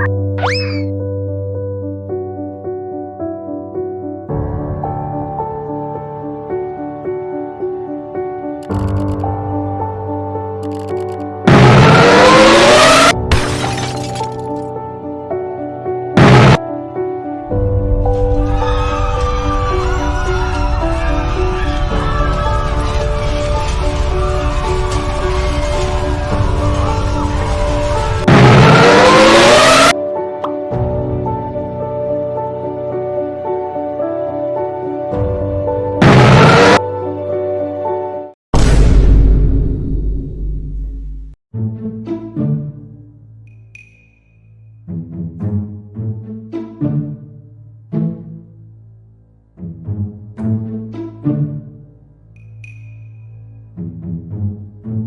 Bye. うん。